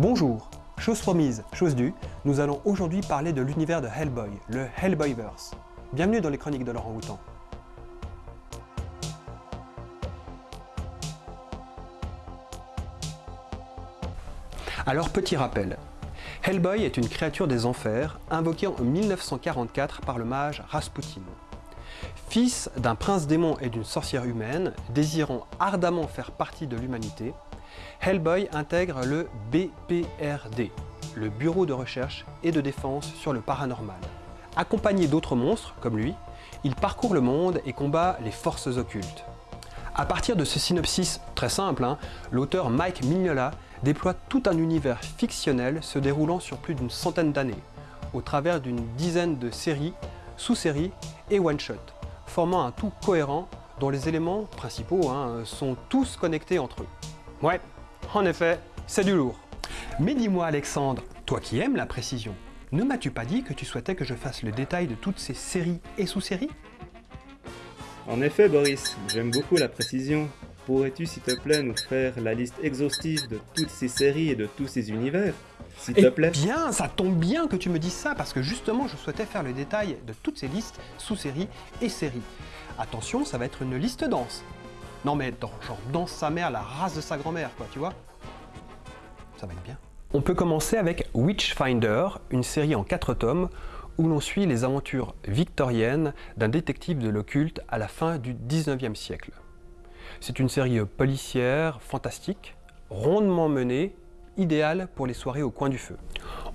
Bonjour, chose promise, chose due, nous allons aujourd'hui parler de l'univers de Hellboy, le Hellboyverse. Bienvenue dans les chroniques de Laurent Houtan. Alors petit rappel, Hellboy est une créature des enfers invoquée en 1944 par le mage Rasputin. Fils d'un prince démon et d'une sorcière humaine, désirant ardemment faire partie de l'humanité, Hellboy intègre le BPRD, le Bureau de recherche et de défense sur le paranormal. Accompagné d'autres monstres, comme lui, il parcourt le monde et combat les forces occultes. À partir de ce synopsis très simple, hein, l'auteur Mike Mignola déploie tout un univers fictionnel se déroulant sur plus d'une centaine d'années, au travers d'une dizaine de séries, sous-séries et one-shots, formant un tout cohérent dont les éléments principaux hein, sont tous connectés entre eux. Ouais, en effet, c'est du lourd. Mais dis-moi Alexandre, toi qui aimes la précision, ne m'as-tu pas dit que tu souhaitais que je fasse le détail de toutes ces séries et sous-séries? En effet Boris, j'aime beaucoup la précision. Pourrais-tu s'il te plaît nous faire la liste exhaustive de toutes ces séries et de tous ces univers? S'il te Eh plaît bien, ça tombe bien que tu me dises ça, parce que justement, je souhaitais faire le détail de toutes ces listes, sous-séries et séries. Attention, ça va être une liste dense. Non mais dans- genre danse sa mère, la race de sa grand-mère, quoi, tu vois? On peut commencer avec Witchfinder, une série en quatre tomes où l'on suit les aventures victoriennes d'un détective de l'occulte à la fin du 19e siècle. C'est une série policière, fantastique, rondement menée, idéale pour les soirées au coin du feu.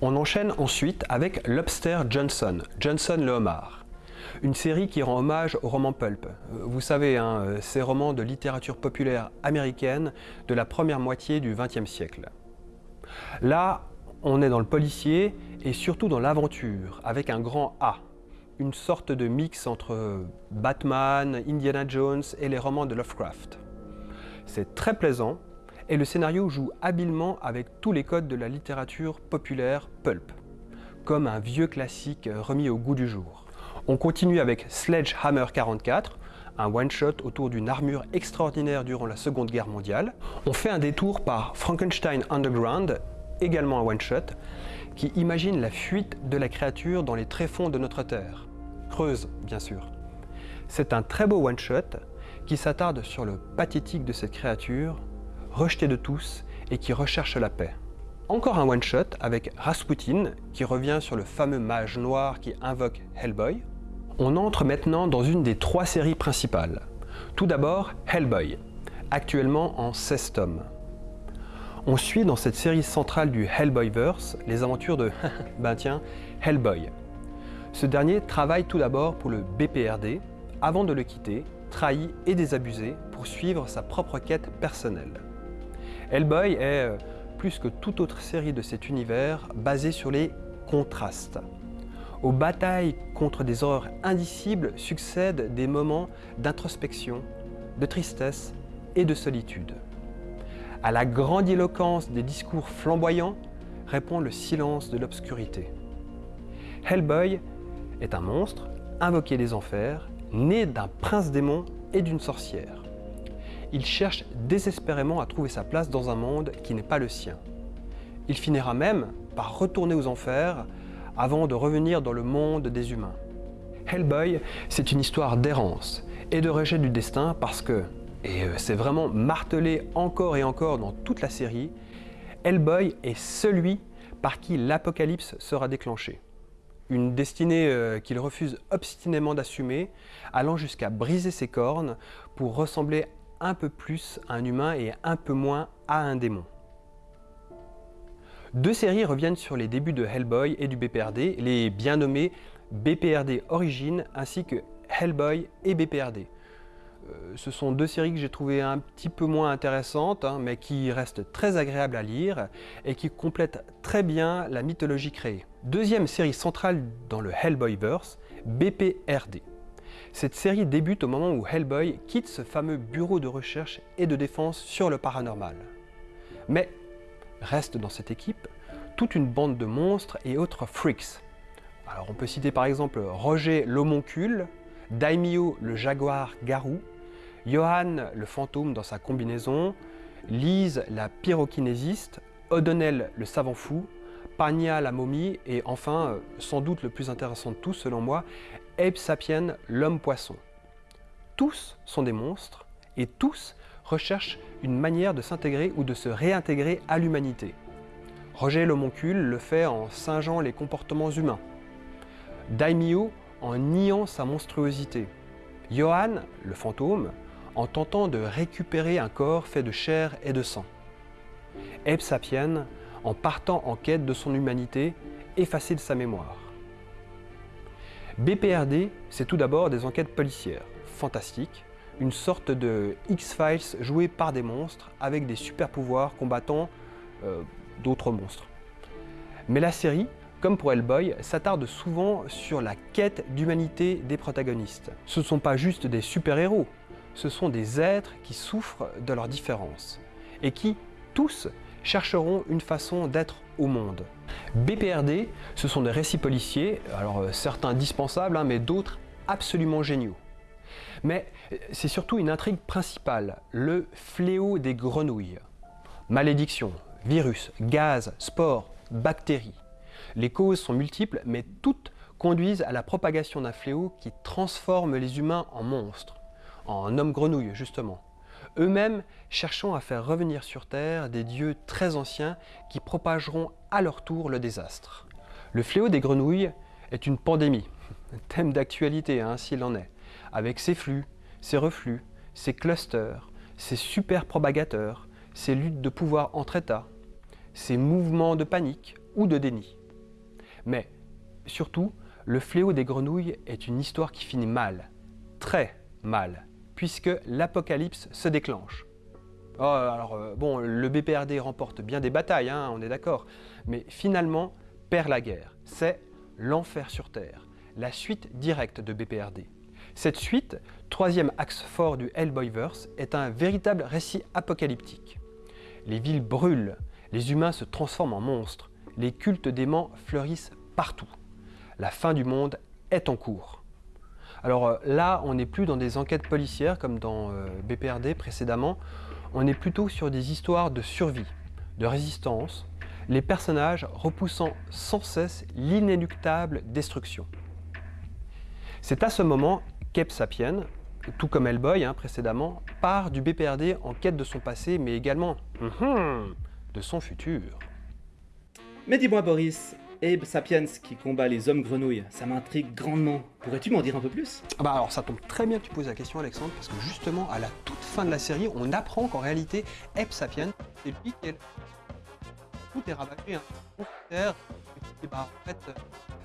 On enchaîne ensuite avec Lobster Johnson, Johnson le homard. Une série qui rend hommage au roman pulp. Euh, Vous savez, hein, euh, ces romans de littérature populaire américaine de la première moitié du XXe siècle. Là, on est dans le policier et surtout dans l'aventure, avec un grand A. Une sorte de mix entre Batman, Indiana Jones et les romans de Lovecraft. C'est très plaisant et le scénario joue habilement avec tous les codes de la littérature populaire pulp, comme un vieux classique remis au goût du jour. On continue avec Sledgehammer 44, un one-shot autour d'une armure extraordinaire durant la Seconde Guerre mondiale. On fait un détour par Frankenstein Underground, également un one-shot, qui imagine la fuite de la créature dans les tréfonds de notre Terre. Creuse, bien sûr. C'est un très beau one-shot qui s'attarde sur le pathétique de cette créature, rejetée de tous et qui recherche la paix. Encore un one-shot avec Rasputin qui revient sur le fameux mage noir qui invoque Hellboy. On entre maintenant dans une des trois séries principales. Tout d'abord Hellboy, actuellement en 16 tomes. On suit dans cette série centrale du Hellboyverse les aventures de, ben Hellboy. Ce dernier travaille tout d'abord pour le BPRD avant de le quitter, trahi et désabusé pour suivre sa propre quête personnelle. Hellboy est, euh, plus que toute autre série de cet univers, basée sur les contrastes. Aux batailles contre des horreurs indicibles succèdent des moments d'introspection, de tristesse et de solitude. À la grandiloquence des discours flamboyants répond le silence de l'obscurité. Hellboy est un monstre, invoqué des enfers, né d'un prince démon et d'une sorcière. Il cherche désespérément à trouver sa place dans un monde qui n'est pas le sien. Il finira même par retourner aux enfers avant de revenir dans le monde des humains. Hellboy, c'est une histoire d'errance et de rejet du destin parce que, et euh, c'est vraiment martelé encore et encore dans toute la série, Hellboy est celui par qui l'apocalypse sera déclenché. Une destinée euh, qu'il refuse obstinément d'assumer, allant jusqu'à briser ses cornes pour ressembler un peu plus à un humain et un peu moins à un démon. Deux séries reviennent sur les débuts de Hellboy et du BPRD, les bien nommés BPRD Origin ainsi que Hellboy et BPRD. Euh, ce sont deux séries que j'ai trouvées un petit peu moins intéressantes, hein, mais qui restent très agréables à lire et qui complètent très bien la mythologie créée. Deuxième série centrale dans le Hellboyverse, BPRD. Cette série débute au moment où Hellboy quitte ce fameux bureau de recherche et de défense sur le paranormal. Mais reste dans cette équipe toute une bande de monstres et autres freaks. Alors on peut citer par exemple Roger l'homoncule, Daimyo le jaguar garou, Johan le fantôme dans sa combinaison, Lise la pyrokinésiste, O'Donnell le savant fou, Pagna la momie et enfin, euh, sans doute le plus intéressant de tous selon moi, Abe Sapien l'homme poisson. Tous sont des monstres et tous recherchent une manière de s'intégrer ou de se réintégrer à l'humanité. Roger l'homoncule le fait en singeant les comportements humains. Daimyo en niant sa monstruosité. Johan, le fantôme, en tentant de récupérer un corps fait de chair et de sang. Abe Sapien en partant en quête de son humanité, effacée de sa mémoire. BPRD, c'est tout d'abord des enquêtes policières, fantastiques, une sorte de X-Files joué par des monstres avec des super pouvoirs combattant euh, d'autres monstres. Mais la série, comme pour Hellboy, s'attarde souvent sur la quête d'humanité des protagonistes. Ce ne sont pas juste des super-héros, ce sont des êtres qui souffrent de leurs différences et qui, tous, chercheront une façon d'être au monde. BPRD, ce sont des récits policiers, alors euh, certains dispensables, hein, mais d'autres absolument géniaux. Mais euh, c'est surtout une intrigue principale, le fléau des grenouilles. Malédiction, virus, gaz, spores, bactéries. Les causes sont multiples, mais toutes conduisent à la propagation d'un fléau qui transforme les humains en monstres, en hommes grenouilles justement eux-mêmes cherchant à faire revenir sur Terre des dieux très anciens qui propageront à leur tour le désastre. Le fléau des grenouilles est une pandémie, thème d'actualité hein, s'il en est, avec ses flux, ses reflux, ses clusters, ses super propagateurs, ses luttes de pouvoir entre États, ses mouvements de panique ou de déni. Mais surtout, le fléau des grenouilles est une histoire qui finit mal, très mal puisque l'apocalypse se déclenche. Oh, alors, euh, bon, le BPRD remporte bien des batailles, hein, on est d'accord, mais finalement perd la guerre. C'est l'enfer sur Terre, la suite directe de BPRD. Cette suite, troisième axe fort du Hellboyverse, est un véritable récit apocalyptique. Les villes brûlent, les humains se transforment en monstres, les cultes d'aimants fleurissent partout. La fin du monde est en cours. Alors euh, là, on n'est plus dans des enquêtes policières comme dans euh, BPRD précédemment, on est plutôt sur des histoires de survie, de résistance, les personnages repoussant sans cesse l'inéluctable destruction. C'est à ce moment qu'Ep Sapien, tout comme Hellboy hein, précédemment, part du BPRD en quête de son passé, mais également hum, de son futur. Mais dis-moi Boris, Abe Sapiens qui combat les hommes grenouilles, ça m'intrigue grandement. Pourrais-tu m'en dire un peu plus? Ah Bah alors ça tombe très bien que tu poses la question Alexandre, parce que justement à la toute fin de la série, on apprend qu'en réalité Abe Sapiens, c'est lui qui est... Tout est ravagé, hein. Et bah en fait, euh,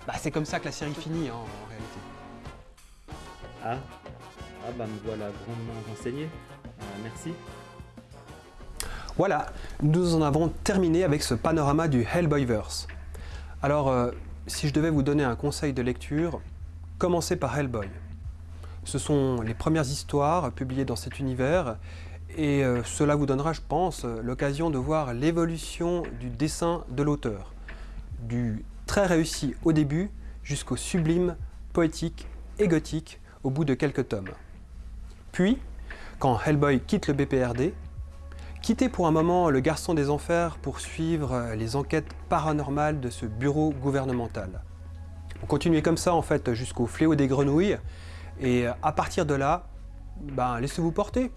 bah, c'est comme ça que la série finit hein, en réalité. Ah, ah bah me voilà grandement renseigné. Euh, merci. Voilà, nous en avons terminé avec ce panorama du Hellboyverse. Alors, euh, si je devais vous donner un conseil de lecture, commencez par Hellboy. Ce sont les premières histoires publiées dans cet univers et euh, cela vous donnera, je pense, l'occasion de voir l'évolution du dessin de l'auteur, du très réussi au début jusqu'au sublime, poétique et gothique au bout de quelques tomes. Puis, quand Hellboy quitte le BPRD, Quitter pour un moment le garçon des enfers pour suivre les enquêtes paranormales de ce bureau gouvernemental. On continue comme ça en fait jusqu'au fléau des grenouilles et à partir de là, ben, laissez-vous porter,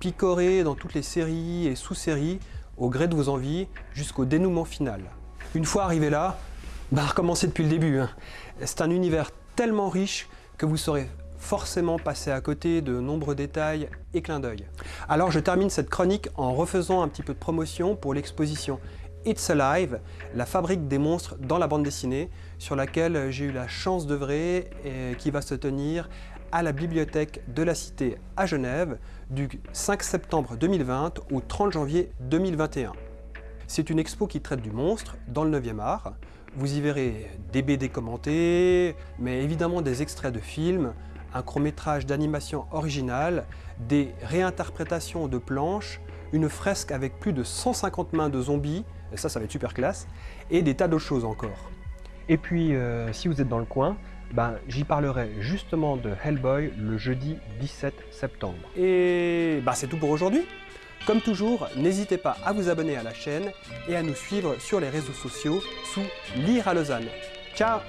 picorez dans toutes les séries et sous-séries au gré de vos envies jusqu'au dénouement final. Une fois arrivé là, ben, recommencez depuis le début. Hein. C'est un univers tellement riche que vous saurez forcément passer à côté de nombreux détails et clins d'œil. Alors je termine cette chronique en refaisant un petit peu de promotion pour l'exposition It's Alive, la fabrique des monstres dans la bande dessinée, sur laquelle j'ai eu la chance d'œuvrer et qui va se tenir à la bibliothèque de la Cité à Genève du 5 septembre 2020 au 30 janvier 2021. C'est une expo qui traite du monstre dans le 9e art. Vous y verrez des BD commentés, mais évidemment des extraits de films, un court-métrage d'animation originale, des réinterprétations de planches, une fresque avec plus de 150 mains de zombies, ça, ça va être super classe, et des tas d'autres choses encore. Et puis, euh, si vous êtes dans le coin, ben, j'y parlerai justement de Hellboy le jeudi 17 septembre. Et ben, c'est tout pour aujourd'hui. Comme toujours, n'hésitez pas à vous abonner à la chaîne et à nous suivre sur les réseaux sociaux sous Lire à Lausanne. Ciao